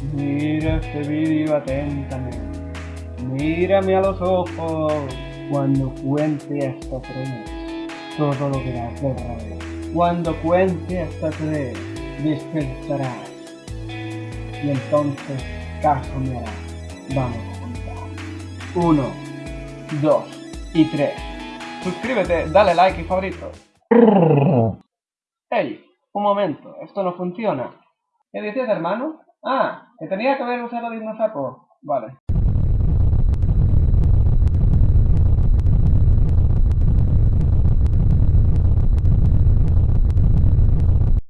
Mira este vídeo atentamente. Mírame a los ojos cuando cuente hasta tres. Todo lo verás verdadero. Cuando cuente hasta tres, despertarás. Y entonces caso me hará. Vamos a contar. Uno, dos y tres. Suscríbete, dale like y favorito. Hey, un momento, esto no funciona. ¿Qué dices, hermano? Ah, que tenía que haber usado el sapo. Vale.